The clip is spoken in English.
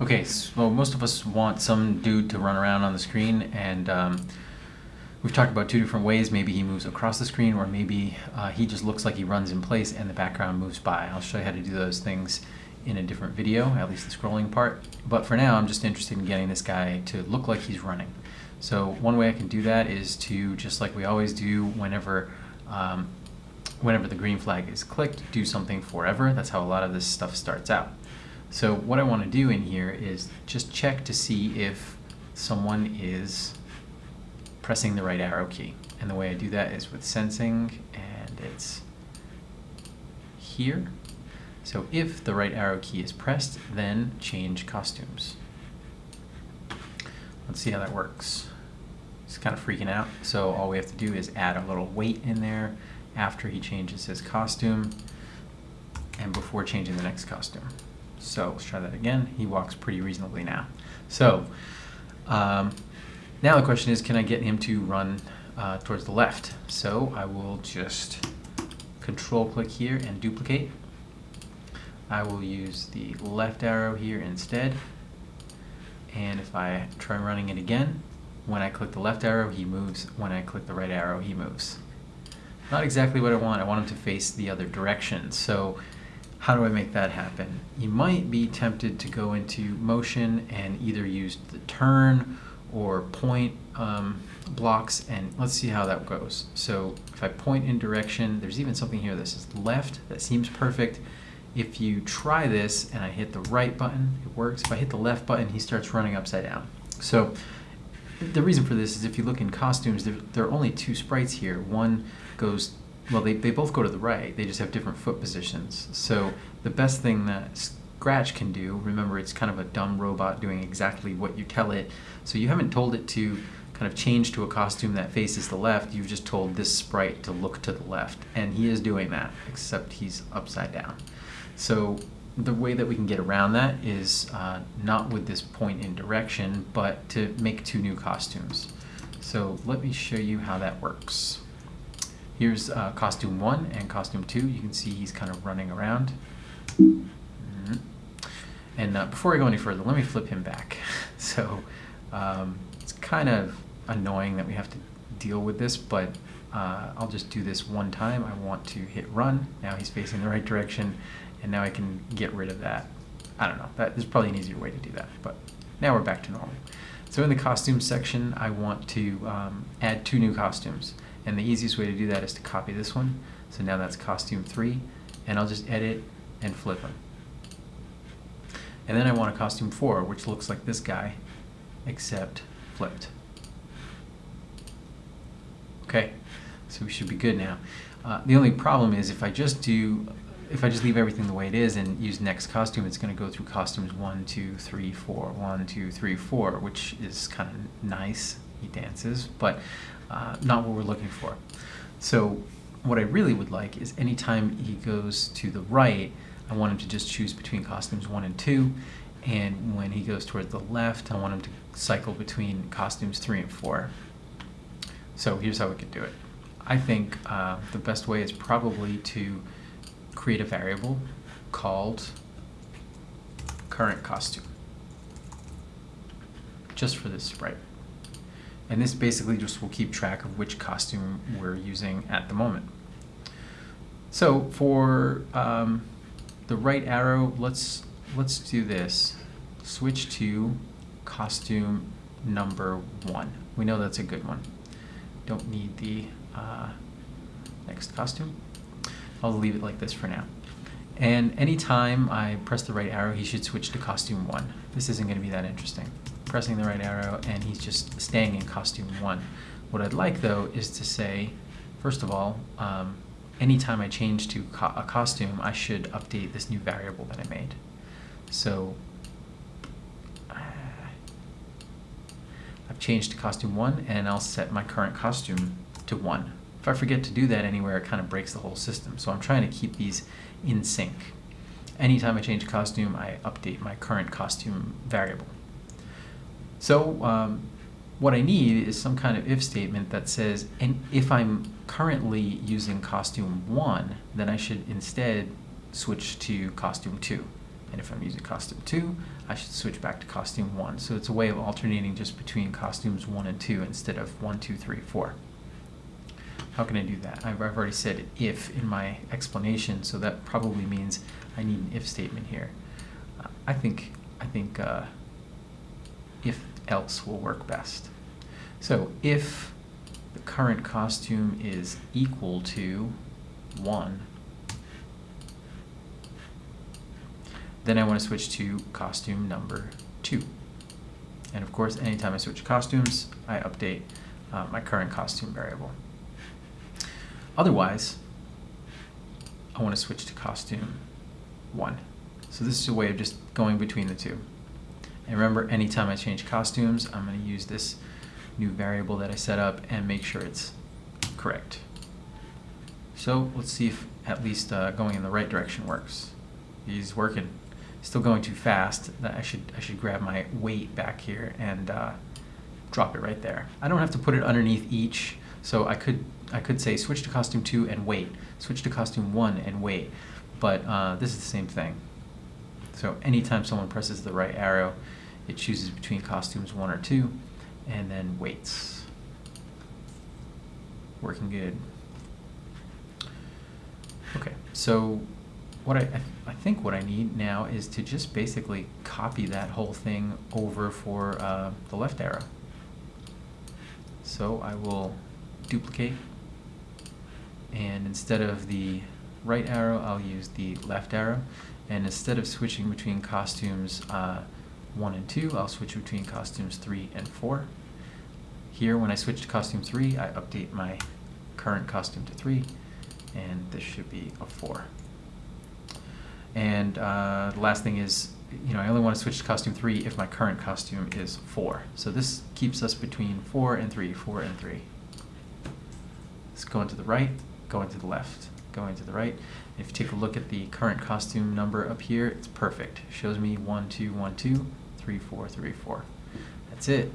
Okay, so most of us want some dude to run around on the screen, and um, we've talked about two different ways. Maybe he moves across the screen, or maybe uh, he just looks like he runs in place and the background moves by. I'll show you how to do those things in a different video, at least the scrolling part. But for now, I'm just interested in getting this guy to look like he's running. So one way I can do that is to, just like we always do whenever um, whenever the green flag is clicked, do something forever. That's how a lot of this stuff starts out. So what I want to do in here is just check to see if someone is pressing the right arrow key. And the way I do that is with sensing, and it's here. So if the right arrow key is pressed, then change costumes. Let's see how that works. It's kind of freaking out. So all we have to do is add a little wait in there after he changes his costume and before changing the next costume. So let's try that again. He walks pretty reasonably now. So um, now the question is, can I get him to run uh, towards the left? So I will just control click here and duplicate. I will use the left arrow here instead. And if I try running it again, when I click the left arrow, he moves. When I click the right arrow, he moves. Not exactly what I want. I want him to face the other direction. So how do I make that happen? You might be tempted to go into motion and either use the turn or point um, blocks and let's see how that goes. So if I point in direction, there's even something here that says left, that seems perfect. If you try this and I hit the right button, it works. If I hit the left button, he starts running upside down. So the reason for this is if you look in costumes, there, there are only two sprites here. One goes well, they, they both go to the right. They just have different foot positions. So the best thing that Scratch can do, remember it's kind of a dumb robot doing exactly what you tell it. So you haven't told it to kind of change to a costume that faces the left. You've just told this sprite to look to the left. And he is doing that, except he's upside down. So the way that we can get around that is uh, not with this point in direction, but to make two new costumes. So let me show you how that works. Here's uh, costume one and costume two. You can see he's kind of running around. Mm -hmm. And uh, before I go any further, let me flip him back. so um, it's kind of annoying that we have to deal with this, but uh, I'll just do this one time. I want to hit run. Now he's facing the right direction, and now I can get rid of that. I don't know. That, there's probably an easier way to do that, but now we're back to normal. So in the costume section, I want to um, add two new costumes. And the easiest way to do that is to copy this one. So now that's costume three, and I'll just edit and flip them. And then I want a costume four, which looks like this guy, except flipped. Okay, so we should be good now. Uh, the only problem is if I just do, if I just leave everything the way it is and use next costume, it's going to go through costumes one, two, three, four, one, two, three, four, which is kind of nice. He dances, but uh, not what we're looking for. So what I really would like is anytime he goes to the right, I want him to just choose between costumes one and two. And when he goes towards the left, I want him to cycle between costumes three and four. So here's how we could do it. I think uh, the best way is probably to create a variable called current costume just for this sprite. And this basically just will keep track of which costume we're using at the moment. So for um, the right arrow, let's let's do this. Switch to costume number one. We know that's a good one. Don't need the uh, next costume. I'll leave it like this for now. And anytime I press the right arrow, he should switch to costume one. This isn't going to be that interesting pressing the right arrow, and he's just staying in costume one. What I'd like, though, is to say, first of all, um, anytime I change to co a costume, I should update this new variable that I made. So uh, I've changed to costume one, and I'll set my current costume to one. If I forget to do that anywhere, it kind of breaks the whole system. So I'm trying to keep these in sync. Anytime I change costume, I update my current costume variable. So um, what I need is some kind of if statement that says, and if I'm currently using costume one, then I should instead switch to costume two. And if I'm using costume 2, I should switch back to costume 1. So it's a way of alternating just between costumes 1 and 2 instead of 1, 2, 3, 4. How can I do that? I've, I've already said if in my explanation, so that probably means I need an if statement here. I think, I think uh, else will work best. So if the current costume is equal to 1, then I want to switch to costume number 2. And of course, anytime I switch costumes, I update uh, my current costume variable. Otherwise, I want to switch to costume 1. So this is a way of just going between the two. And remember, anytime I change costumes, I'm going to use this new variable that I set up and make sure it's correct. So let's see if at least uh, going in the right direction works. He's working. Still going too fast. I should I should grab my wait back here and uh, drop it right there. I don't have to put it underneath each, so I could I could say switch to costume 2 and wait, switch to costume 1 and wait, but uh, this is the same thing. So anytime someone presses the right arrow, it chooses between costumes 1 or 2, and then waits. Working good. Okay, so what I, I think what I need now is to just basically copy that whole thing over for uh, the left arrow. So I will duplicate and instead of the right arrow I'll use the left arrow. And instead of switching between costumes uh, 1 and 2 I'll switch between costumes 3 and 4 here when I switch to costume 3 I update my current costume to 3 and this should be a 4 and uh, the last thing is you know I only want to switch to costume 3 if my current costume is 4 so this keeps us between 4 and 3 4 and 3 let's go into the right going to the left, going to the right. If you take a look at the current costume number up here, it's perfect. It shows me 1, 2, 1, 2, 3, 4, 3, 4. That's it.